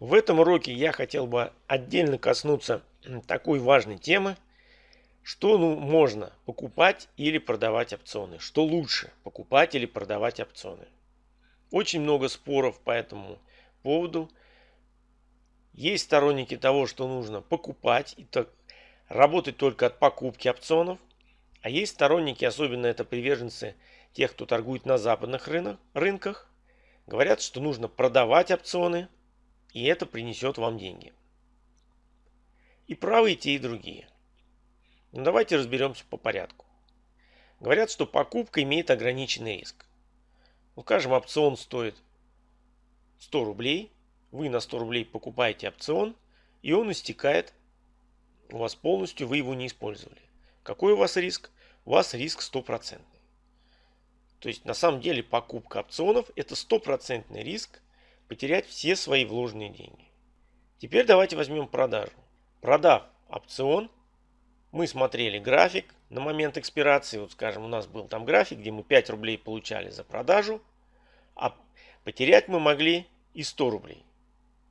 В этом уроке я хотел бы отдельно коснуться такой важной темы, что ну, можно покупать или продавать опционы, что лучше покупать или продавать опционы. Очень много споров по этому поводу. Есть сторонники того, что нужно покупать и так, работать только от покупки опционов. А есть сторонники, особенно это приверженцы тех, кто торгует на западных рынок, рынках, говорят, что нужно продавать опционы и это принесет вам деньги. И правы и те, и другие. Но давайте разберемся по порядку. Говорят, что покупка имеет ограниченный риск. Ну, скажем, опцион стоит 100 рублей. Вы на 100 рублей покупаете опцион, и он истекает у вас полностью, вы его не использовали. Какой у вас риск? У вас риск стопроцентный. То есть на самом деле покупка опционов это стопроцентный риск потерять все свои вложенные деньги. Теперь давайте возьмем продажу. Продав опцион, мы смотрели график на момент экспирации. Вот скажем, у нас был там график, где мы 5 рублей получали за продажу, а потерять мы могли и 100 рублей.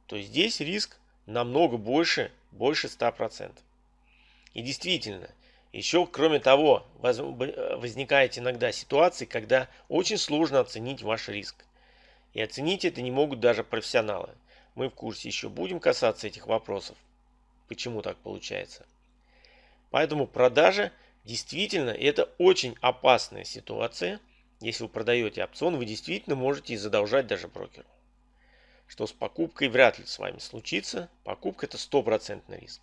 То есть здесь риск намного больше, больше 100%. И действительно, еще кроме того, возникает иногда ситуации, когда очень сложно оценить ваш риск. И оценить это не могут даже профессионалы. Мы в курсе еще будем касаться этих вопросов. Почему так получается? Поэтому продажа действительно это очень опасная ситуация. Если вы продаете опцион, вы действительно можете и задолжать даже брокеру. Что с покупкой вряд ли с вами случится. Покупка это стопроцентный риск.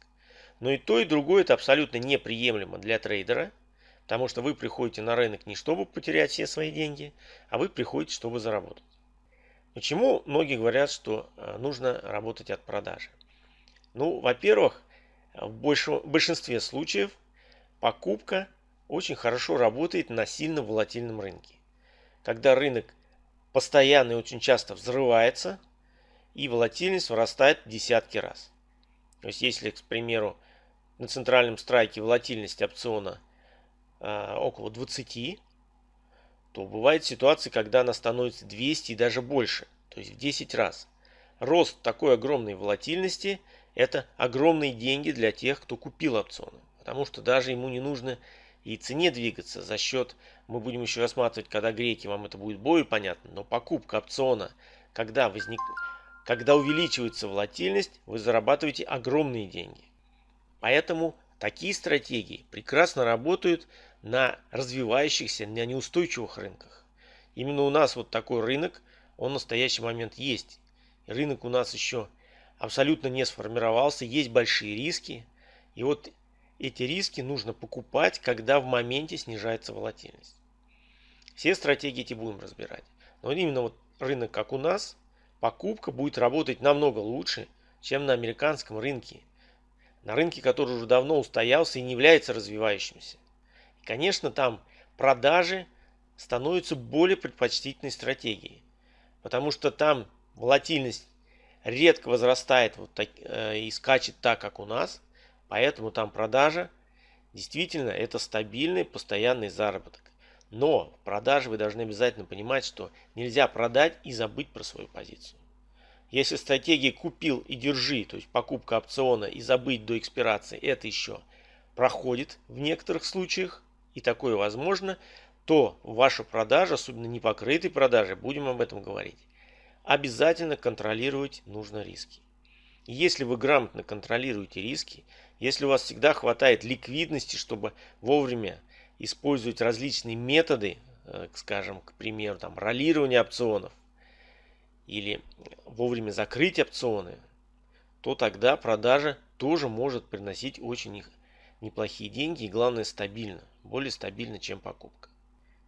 Но и то, и другое это абсолютно неприемлемо для трейдера. Потому что вы приходите на рынок не чтобы потерять все свои деньги, а вы приходите, чтобы заработать. Почему многие говорят, что э, нужно работать от продажи? Ну, во-первых, в большинстве случаев покупка очень хорошо работает на сильно волатильном рынке. Когда рынок постоянно и очень часто взрывается, и волатильность вырастает в десятки раз. То есть, если, к примеру, на центральном страйке волатильность опциона э, около 20, то бывает ситуации, когда она становится 200 и даже больше, то есть в 10 раз. Рост такой огромной волатильности – это огромные деньги для тех, кто купил опционы. Потому что даже ему не нужно и цене двигаться за счет, мы будем еще рассматривать, когда греки, вам это будет более понятно, но покупка опциона, когда, возник, когда увеличивается волатильность, вы зарабатываете огромные деньги. Поэтому такие стратегии прекрасно работают на развивающихся, на неустойчивых рынках. Именно у нас вот такой рынок, он в настоящий момент есть. Рынок у нас еще абсолютно не сформировался, есть большие риски. И вот эти риски нужно покупать, когда в моменте снижается волатильность. Все стратегии эти будем разбирать. Но именно вот рынок, как у нас, покупка будет работать намного лучше, чем на американском рынке. На рынке, который уже давно устоялся и не является развивающимся. Конечно, там продажи становятся более предпочтительной стратегией, потому что там волатильность редко возрастает вот так, э, и скачет так, как у нас, поэтому там продажа действительно это стабильный постоянный заработок. Но в продаже вы должны обязательно понимать, что нельзя продать и забыть про свою позицию. Если стратегия купил и держи, то есть покупка опциона и забыть до экспирации, это еще проходит в некоторых случаях, и такое возможно, то ваша продажа, особенно непокрытой продажи, будем об этом говорить, обязательно контролировать нужно риски. если вы грамотно контролируете риски, если у вас всегда хватает ликвидности, чтобы вовремя использовать различные методы, э, скажем, к примеру, там, ролирования опционов, или вовремя закрыть опционы, то тогда продажа тоже может приносить очень неплохие деньги и главное стабильно, более стабильно, чем покупка.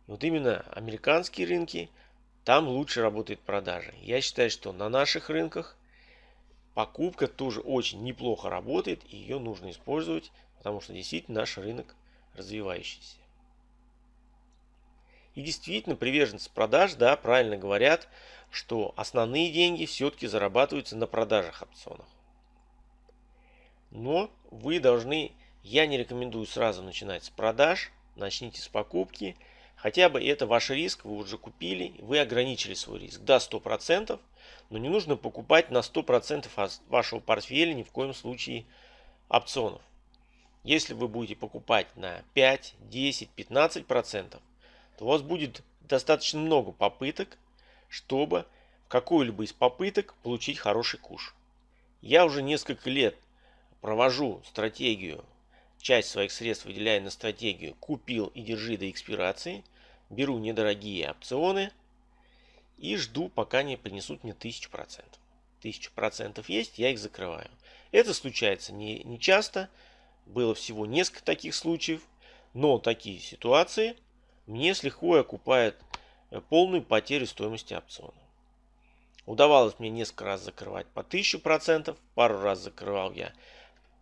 И вот именно американские рынки, там лучше работает продажа. Я считаю, что на наших рынках покупка тоже очень неплохо работает и ее нужно использовать, потому что действительно наш рынок развивающийся. И действительно приверженцы продаж, да, правильно говорят, что основные деньги все-таки зарабатываются на продажах опционов. Но вы должны я не рекомендую сразу начинать с продаж. Начните с покупки. Хотя бы это ваш риск, вы уже купили, вы ограничили свой риск до 100%. Но не нужно покупать на 100% вашего портфеля ни в коем случае опционов. Если вы будете покупать на 5, 10, 15%, то у вас будет достаточно много попыток, чтобы в какую-либо из попыток получить хороший куш. Я уже несколько лет провожу стратегию, часть своих средств выделяя на стратегию «Купил и держи до экспирации», беру недорогие опционы и жду, пока не принесут мне 1000%. 1000% есть, я их закрываю. Это случается не, не часто, было всего несколько таких случаев, но такие ситуации мне с лихвой окупают э, полную потерю стоимости опциона. Удавалось мне несколько раз закрывать по 1000%, пару раз закрывал я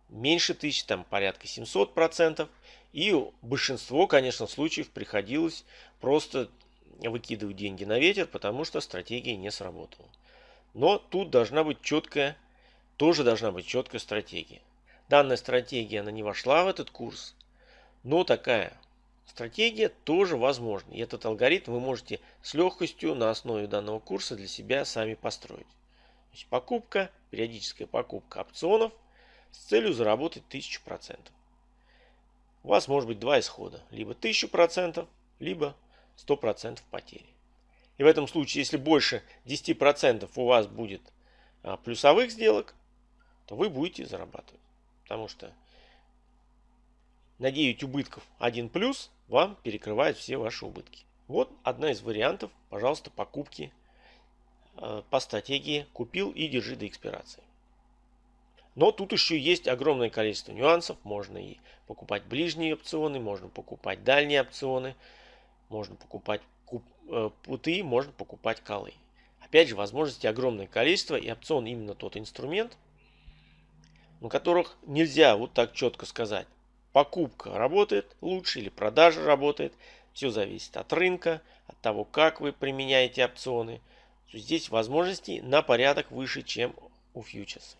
меньше 1000, там порядка 700%. И большинство, конечно, случаев приходилось просто выкидывать деньги на ветер, потому что стратегия не сработала. Но тут должна быть четкая, тоже должна быть четкая стратегия. Данная стратегия, она не вошла в этот курс, но такая стратегия тоже возможна. И этот алгоритм вы можете с легкостью на основе данного курса для себя сами построить. Значит, покупка, периодическая покупка опционов с целью заработать 1000%. У вас может быть два исхода. Либо 1000%, либо 100% потери. И в этом случае, если больше 10% у вас будет а, плюсовых сделок, то вы будете зарабатывать. Потому что на 9 убытков 1 плюс вам перекрывает все ваши убытки. Вот одна из вариантов, пожалуйста, покупки э, по стратегии «Купил и держи до экспирации». Но тут еще есть огромное количество нюансов. Можно и покупать ближние опционы, можно покупать дальние опционы, можно покупать э, путы, можно покупать колы. Опять же, возможностей огромное количество, и опцион именно тот инструмент, на которых нельзя вот так четко сказать. Покупка работает лучше или продажа работает. Все зависит от рынка, от того, как вы применяете опционы. Здесь возможностей на порядок выше, чем у фьючерсов.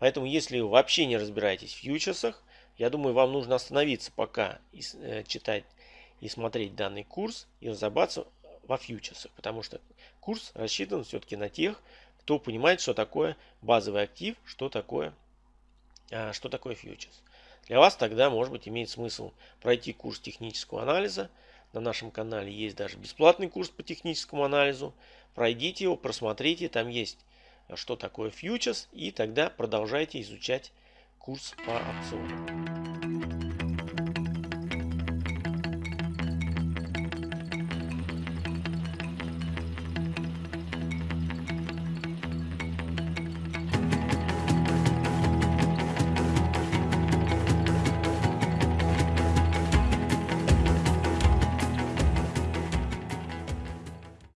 Поэтому, если вы вообще не разбираетесь в фьючерсах, я думаю, вам нужно остановиться пока и э, читать и смотреть данный курс и разобраться во фьючерсах. Потому что курс рассчитан все-таки на тех, кто понимает, что такое базовый актив, что такое, а, что такое фьючерс. Для вас тогда, может быть, имеет смысл пройти курс технического анализа. На нашем канале есть даже бесплатный курс по техническому анализу. Пройдите его, просмотрите, там есть что такое фьючерс, и тогда продолжайте изучать курс по опционам.